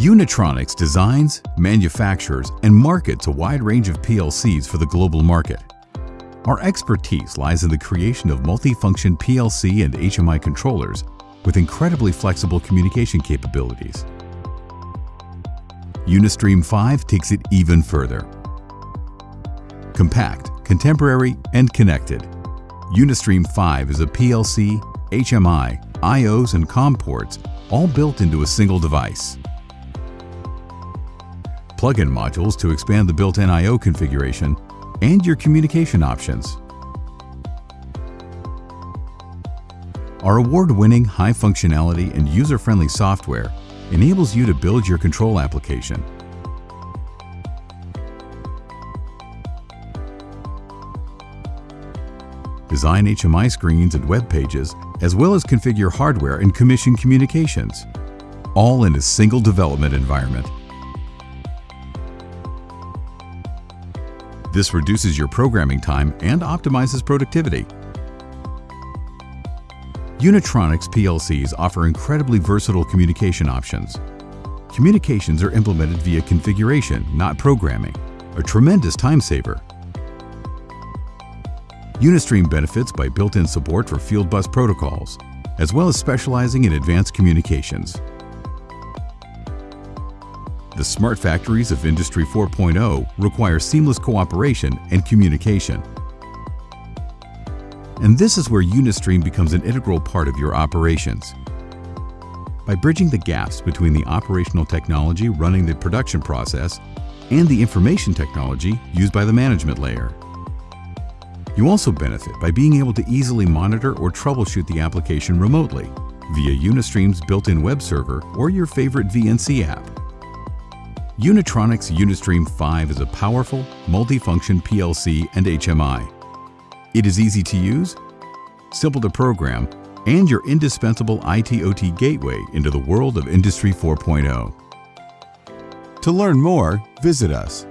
Unitronics designs, manufactures, and markets a wide range of PLCs for the global market. Our expertise lies in the creation of multifunction PLC and HMI controllers with incredibly flexible communication capabilities. Unistream 5 takes it even further. Compact, contemporary, and connected, Unistream 5 is a PLC, HMI, IOs, and COM ports all built into a single device. Plug-in modules to expand the built-in I.O. configuration and your communication options. Our award-winning high functionality and user-friendly software enables you to build your control application. Design HMI screens and web pages, as well as configure hardware and commission communications, all in a single development environment. This reduces your programming time and optimizes productivity. Unitronics PLCs offer incredibly versatile communication options. Communications are implemented via configuration, not programming, a tremendous time saver. Unistream benefits by built-in support for field bus protocols, as well as specializing in advanced communications. The smart factories of Industry 4.0 require seamless cooperation and communication. And this is where Unistream becomes an integral part of your operations. By bridging the gaps between the operational technology running the production process and the information technology used by the management layer. You also benefit by being able to easily monitor or troubleshoot the application remotely via Unistream's built-in web server or your favorite VNC app. Unitronics Unistream 5 is a powerful, multifunction PLC and HMI. It is easy to use, simple to program, and your indispensable IT-OT gateway into the world of Industry 4.0. To learn more, visit us